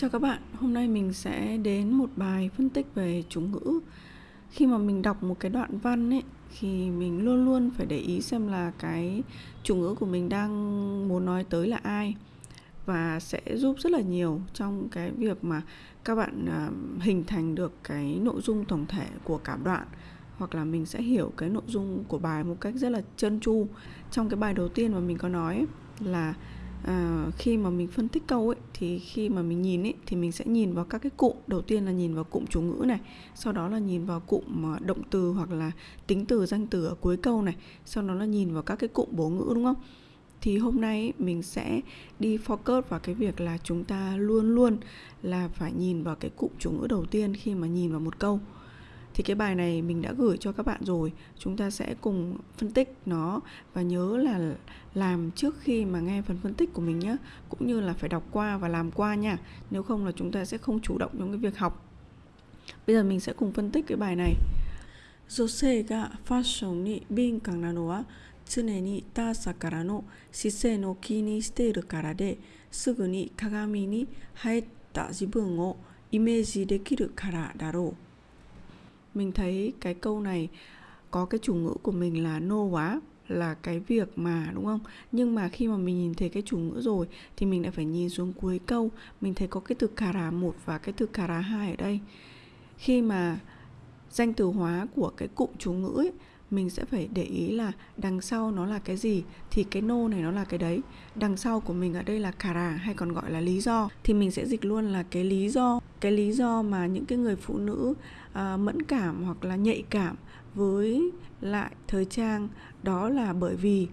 Chào các bạn, hôm nay mình sẽ đến một bài phân tích về chủ ngữ. Khi mà mình đọc một cái đoạn văn ấy thì mình luôn luôn phải để ý xem là cái chủ ngữ của mình đang muốn nói tới là ai và sẽ giúp rất là nhiều trong cái việc mà các bạn à, hình thành được cái nội dung tổng thể của cả đoạn hoặc là mình sẽ hiểu cái nội dung của bài một cách rất là trơn tru. Trong cái bài đầu tiên mà mình có nói là à, khi mà mình phân tích câu ấy thì khi mà mình nhìn ấy thì mình sẽ nhìn vào các cái cụm. Đầu tiên là nhìn vào cụm chủ ngữ này sau đó là nhìn vào cụm à, động từ hoặc là tính từ danh từ ở cuối câu này sau đó là nhìn vào các cái cụm bố ngữ đúng không? Thì hôm nay mình sẽ đi focus vào cái việc là chúng ta luôn luôn là phải nhìn vào cái cụm chủ ngữ đầu tiên khi mà nhìn vào một câu thì cái bài này mình đã gửi cho các bạn rồi chúng ta sẽ cùng phân tích nó và nhớ là làm trước khi mà nghe phần phân tích của mình nhé cũng như là phải đọc qua và làm qua nha nếu không là chúng ta sẽ không chủ động trong cái việc học bây giờ mình sẽ cùng phân tích cái bài này 女性がファッションに敏感なのは常に他者からの姿勢を気にしているからですぐに鏡に入った自分をイメージできるからだろう。 Mình thấy cái câu này có cái chủ ngữ của mình là nô quá là cái việc mà đúng không? Nhưng mà khi mà mình nhìn thấy cái chủ ngữ rồi thì mình lại phải nhìn xuống cuối câu. Mình thấy có cái từ kara một và cái từ kara hai ở đây. Khi mà danh từ hóa của cái cụm chủ ngữ ấy, mình sẽ phải để ý là đằng sau nó là cái gì thì cái nô này nó là cái đấy. Đằng sau của mình ở đây là kara hay còn gọi là lý do. Thì mình sẽ dịch luôn là cái lý do cái lý do mà những cái người phụ nữ à, mẫn cảm hoặc là nhạy cảm với lại thời trang đó là bởi vì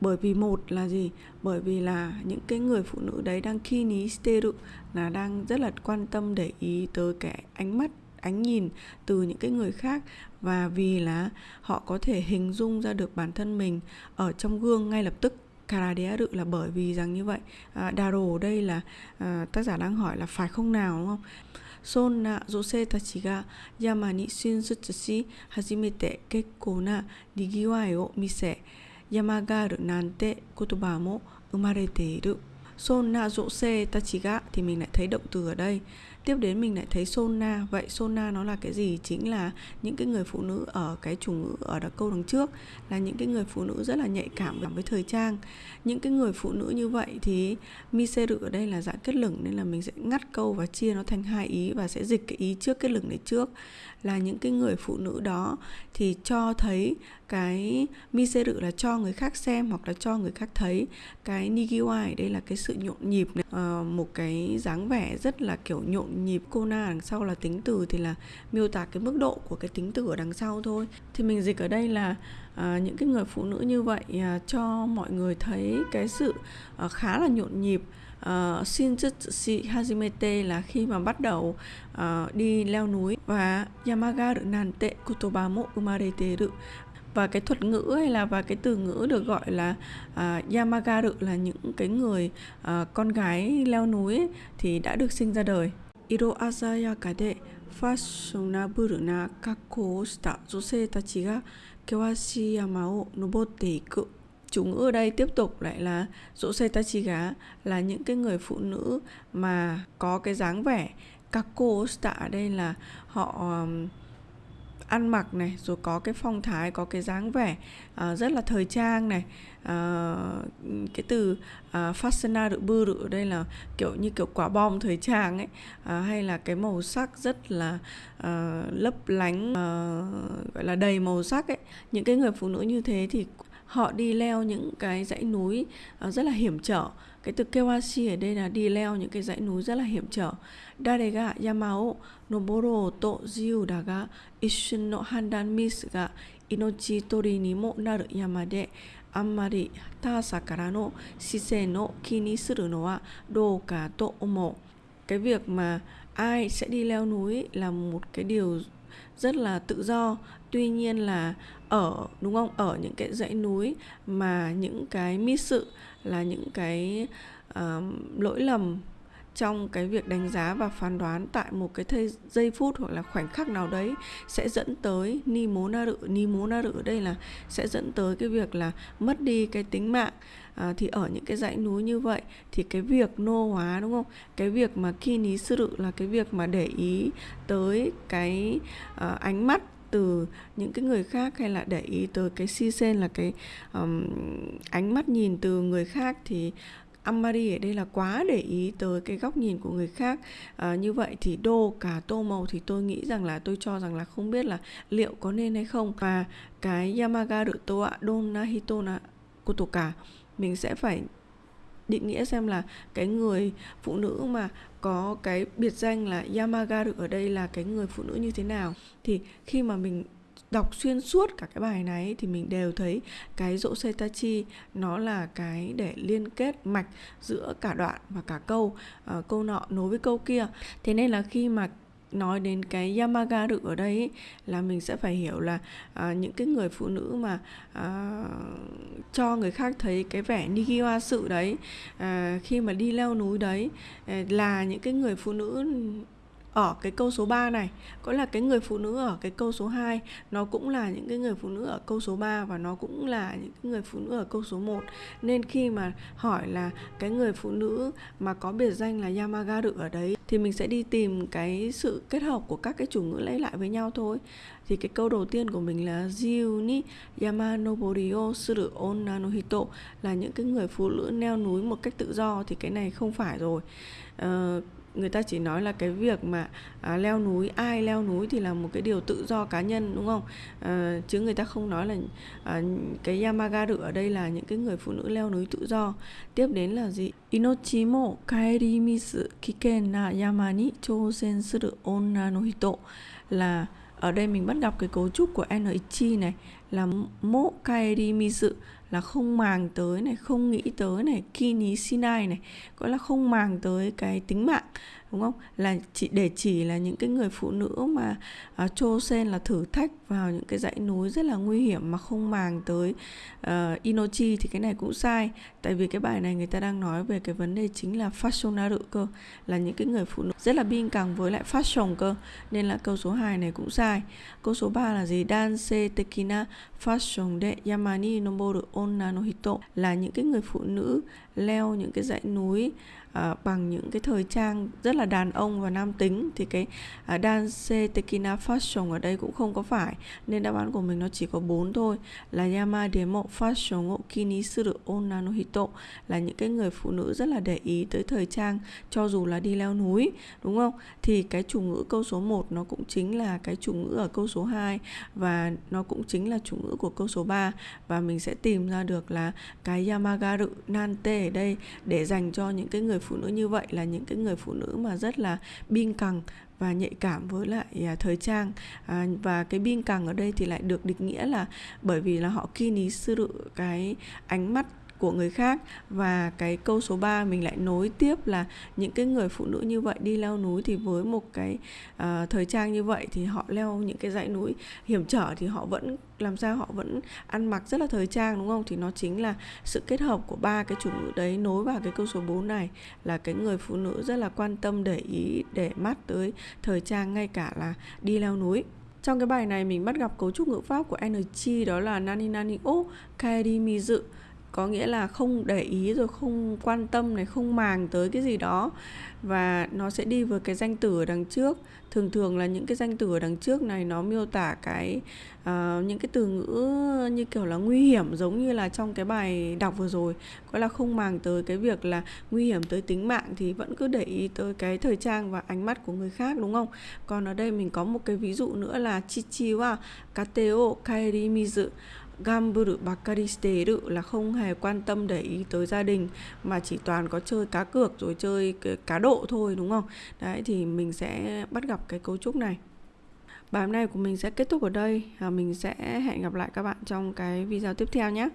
bởi vì một là gì? Bởi vì là những cái người phụ nữ đấy đang khi ní steru là đang rất là quan tâm để ý tới cái ánh mắt ánh nhìn từ những cái người khác và vì là họ có thể hình dung ra được bản thân mình ở trong gương ngay lập tức. Karadéaru là bởi vì rằng như vậy. À, Daro ở đây là à, tác giả đang hỏi là phải không nào đúng không? Son na jose tachi ga yama ni shinzutsu shi hajimete kekkou na nigiwai o mise. Yama ga aru nante kotoba mo umarete iru. Son na jose tachi ga thì mình lại thấy động từ ở đây tiếp đến mình lại thấy sona. Vậy sona nó là cái gì? Chính là những cái người phụ nữ ở cái chủ ngữ ở đặc câu đằng trước là những cái người phụ nữ rất là nhạy cảm với thời trang. Những cái người phụ nữ như vậy thì miseru ở đây là dạng kết lửng nên là mình sẽ ngắt câu và chia nó thành hai ý và sẽ dịch cái ý trước kết lửng này trước. Là những cái người phụ nữ đó thì cho thấy cái miseru là cho người khác xem hoặc là cho người khác thấy. Cái nigiwai đây là cái sự nhộn nhịp này. à, một cái dáng vẻ rất là kiểu nhộn nhịp kona đằng sau là tính từ thì là miêu tả cái mức độ của cái tính từ ở đằng sau thôi. Thì mình dịch ở đây là à, những cái người phụ nữ như vậy à, cho mọi người thấy cái sự à, khá là nhộn nhịp. Uh, Shinjutsu Hajimete là khi mà bắt đầu uh, đi leo núi và Yamagaru Nante Kutoba mo umareteru và cái thuật ngữ hay là và cái từ ngữ được gọi là à, uh, Yamagaru là những cái người uh, con gái leo núi ấy, thì đã được sinh ra đời. 色鮮やかでファッショナブルな格好をした女性たちが険しい山を登っていく。Chúng ở đây tiếp tục lại là dỗ xe gá là những cái người phụ nữ mà có cái dáng vẻ Kako cô ở đây là họ um, ăn mặc này rồi có cái phong thái có cái dáng vẻ uh, rất là thời trang này. Uh, cái từ à, uh, fashion được bư ở đây là kiểu như kiểu quả bom thời trang ấy. Uh, hay là cái màu sắc rất là uh, lấp lánh uh, gọi là đầy màu sắc ấy. Những cái người phụ nữ như thế thì họ đi leo những cái dãy núi ờ, rất là hiểm trở. Cái từ Kewashi ở đây là đi leo những cái dãy núi rất là hiểm trở. Dare ga yamao noboro to jiu da ishin no handan misu ga inochi tori ni mo naru yama de amari tasa kara no shise no no wa dou to omo. Cái việc mà ai sẽ đi leo núi là một cái điều rất là tự do. Tuy nhiên là ở đúng không? Ở những cái dãy núi mà những cái mi sự là những cái uh, lỗi lầm trong cái việc đánh giá và phán đoán tại một cái thây giây phút hoặc là khoảnh khắc nào đấy sẽ dẫn tới ni mố na rự. Ni mố na rự ở đây là sẽ dẫn tới cái việc là mất đi cái tính mạng. À, thì ở những cái dãy núi như vậy thì cái việc nô hóa đúng không? Cái việc mà khi ní sư rự là cái việc mà để ý tới cái à, ánh mắt từ những cái người khác hay là để ý tới cái si sen là cái um, ánh mắt nhìn từ người khác thì Amari ở đây là quá để ý tới cái góc nhìn của người khác. À, như vậy thì đô cả tô màu thì tôi nghĩ rằng là tôi cho rằng là không biết là liệu có nên hay không. Và cái Yamagaru toa Donahito na kotoka mình sẽ phải định nghĩa xem là cái người phụ nữ mà có cái biệt danh là Yamagaru ở đây là cái người phụ nữ như thế nào. Thì khi mà mình đọc xuyên suốt cả cái bài này thì mình đều thấy cái dỗ setachi nó là cái để liên kết mạch giữa cả đoạn và cả câu uh, câu nọ nối với câu kia. Thế nên là khi mà nói đến cái Yamaga được ở đây ấy, là mình sẽ phải hiểu là à, những cái người phụ nữ mà à, cho người khác thấy cái vẻ Nigiwa sự đấy à, khi mà đi leo núi đấy à, là những cái người phụ nữ ở cái câu số 3 này có là cái người phụ nữ ở cái câu số 2 nó cũng là những cái người phụ nữ ở câu số 3 và nó cũng là những cái người phụ nữ ở câu số 1 nên khi mà hỏi là cái người phụ nữ mà có biệt danh là Yamagaru ở đấy thì mình sẽ đi tìm cái sự kết hợp của các cái chủ ngữ lấy lại với nhau thôi. Thì cái câu đầu tiên của mình là Jiu ni Yamanobori o suru onna no hito là những cái người phụ nữ leo núi một cách tự do thì cái này không phải rồi. Uh, người ta chỉ nói là cái việc mà à, leo núi ai leo núi thì là một cái điều tự do cá nhân đúng không? À, chứ người ta không nói là à, cái Yamagaru ở đây là những cái người phụ nữ leo núi tự do. Tiếp đến là gì? Inochi kaerimisu misu kiken na yama ni chousen suru onna no hito là ở đây mình bắt gặp cái cấu trúc của NH này là mộ kaeri dự là không màng tới này không nghĩ tới này kini sinai này gọi là không màng tới cái tính mạng đúng không? Là chỉ để chỉ là những cái người phụ nữ mà à, uh, chô sen là thử thách vào những cái dãy núi rất là nguy hiểm mà không màng tới uh, inochi thì cái này cũng sai. Tại vì cái bài này người ta đang nói về cái vấn đề chính là fashionaru cơ là những cái người phụ nữ rất là bin càng với lại fashion cơ nên là câu số 2 này cũng sai. Câu số 3 là gì? Danse tekina fashion de yamani noboru onna no hito là những cái người phụ nữ leo những cái dãy núi À, bằng những cái thời trang rất là đàn ông và nam tính thì cái uh, dance tekina fashion ở đây cũng không có phải. Nên đáp án của mình nó chỉ có bốn thôi. Là yama demo fashion o kini suru onna no hito là những cái người phụ nữ rất là để ý tới thời trang cho dù là đi leo núi đúng không? Thì cái chủ ngữ câu số 1 nó cũng chính là cái chủ ngữ ở câu số 2 và nó cũng chính là chủ ngữ của câu số 3 và mình sẽ tìm ra được là cái yamagaru nante ở đây để dành cho những cái người phụ nữ như vậy là những cái người phụ nữ mà rất là biên cẳng và nhạy cảm với lại à, thời trang. À, và cái biên cẳng ở đây thì lại được định nghĩa là bởi vì là họ kini sư cái ánh mắt của người khác. Và cái câu số 3 mình lại nối tiếp là những cái người phụ nữ như vậy đi leo núi thì với một cái uh, thời trang như vậy thì họ leo những cái dãy núi hiểm trở thì họ vẫn làm sao họ vẫn ăn mặc rất là thời trang đúng không? Thì nó chính là sự kết hợp của ba cái chủ ngữ đấy nối vào cái câu số 4 này là cái người phụ nữ rất là quan tâm để ý để mắt tới thời trang ngay cả là đi leo núi. Trong cái bài này mình bắt gặp cấu trúc ngữ pháp của energy đó là nani nani o kaeri mizu có nghĩa là không để ý rồi không quan tâm này không màng tới cái gì đó. Và nó sẽ đi với cái danh từ ở đằng trước. Thường thường là những cái danh từ ở đằng trước này nó miêu tả cái uh, những cái từ ngữ như kiểu là nguy hiểm giống như là trong cái bài đọc vừa rồi. Có là không màng tới cái việc là nguy hiểm tới tính mạng thì vẫn cứ để ý tới cái thời trang và ánh mắt của người khác đúng không? Còn ở đây mình có một cái ví dụ nữa là chichi wa kateo kaeri mizu gamburu bakari Steru là không hề quan tâm để ý tới gia đình, mà chỉ toàn có chơi cá cược rồi chơi cá độ thôi, đúng không? Đấy, thì mình sẽ bắt gặp cái cấu trúc này. Bài hôm nay của mình sẽ kết thúc ở đây. À, mình sẽ hẹn gặp lại các bạn trong cái video tiếp theo nhé.